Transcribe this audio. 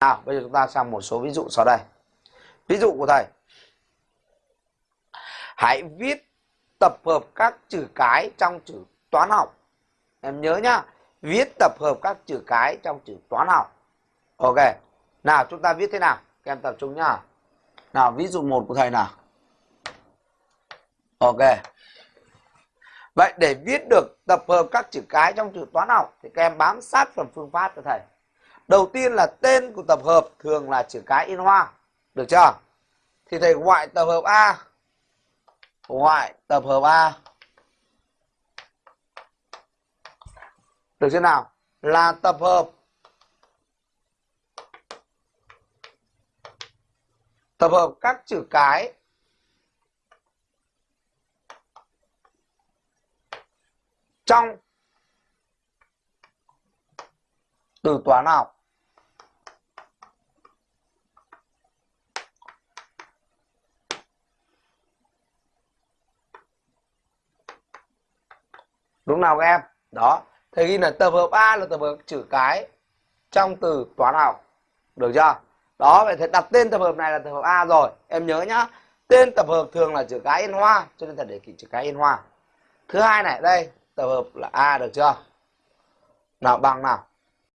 nào, bây giờ chúng ta sang một số ví dụ sau đây. Ví dụ của thầy. Hãy viết, tập hợp các chữ cái trong chữ toán học. Em nhớ nhá, viết tập hợp các chữ cái trong chữ toán học. Ok, nào chúng ta viết thế nào? Các em tập trung nhá. Nào, ví dụ một của thầy nào. Ok. Vậy để viết được tập hợp các chữ cái trong chữ toán học thì các em bám sát phần phương pháp cho thầy đầu tiên là tên của tập hợp thường là chữ cái in hoa, được chưa? Thì thầy gọi tập hợp a. Gọi tập hợp a. Được chưa nào? Là tập hợp tập hợp các chữ cái trong từ toán học. Đúng nào các em? Đó. Thì ghi là tập hợp a là tập hợp chữ cái trong từ toán học. Được chưa? Đó, vậy thì đặt tên tập hợp này là tập hợp a rồi. Em nhớ nhá. Tên tập hợp thường là chữ cái in hoa, cho nên thật để ký chữ cái in hoa. Thứ hai này, đây, tập hợp là a, được chưa? Nào, bằng nào?